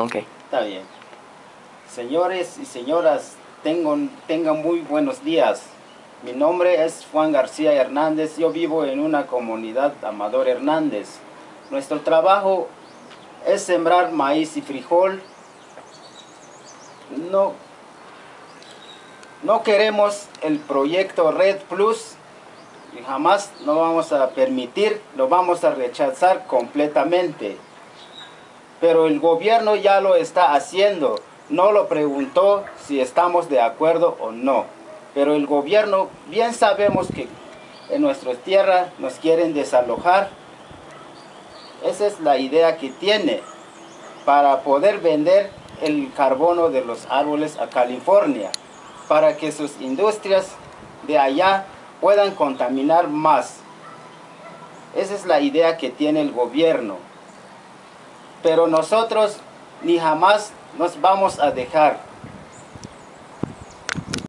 Ok. Está bien. Señores y señoras, tengan, muy buenos días. Mi nombre es Juan García Hernández. Yo vivo en una comunidad Amador Hernández. Nuestro trabajo es sembrar maíz y frijol. No, no queremos el proyecto Red Plus y jamás no vamos a permitir, lo vamos a rechazar completamente. Pero el gobierno ya lo está haciendo. No lo preguntó si estamos de acuerdo o no. Pero el gobierno, bien sabemos que en nuestra tierra nos quieren desalojar. Esa es la idea que tiene para poder vender el carbono de los árboles a California. Para que sus industrias de allá puedan contaminar más. Esa es la idea que tiene el gobierno. Pero nosotros ni jamás nos vamos a dejar.